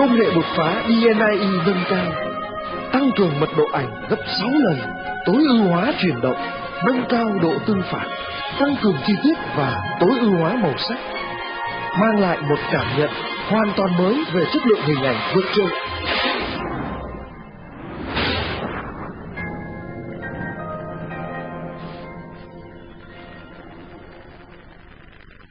Công nghệ đột phá DNI nâng cao, tăng cường mật độ ảnh gấp 6 lần, tối ưu hóa chuyển động, nâng cao độ tương phản, tăng cường chi tiết và tối ưu hóa màu sắc, mang lại một cảm nhận hoàn toàn mới về chất lượng hình ảnh vượt trội.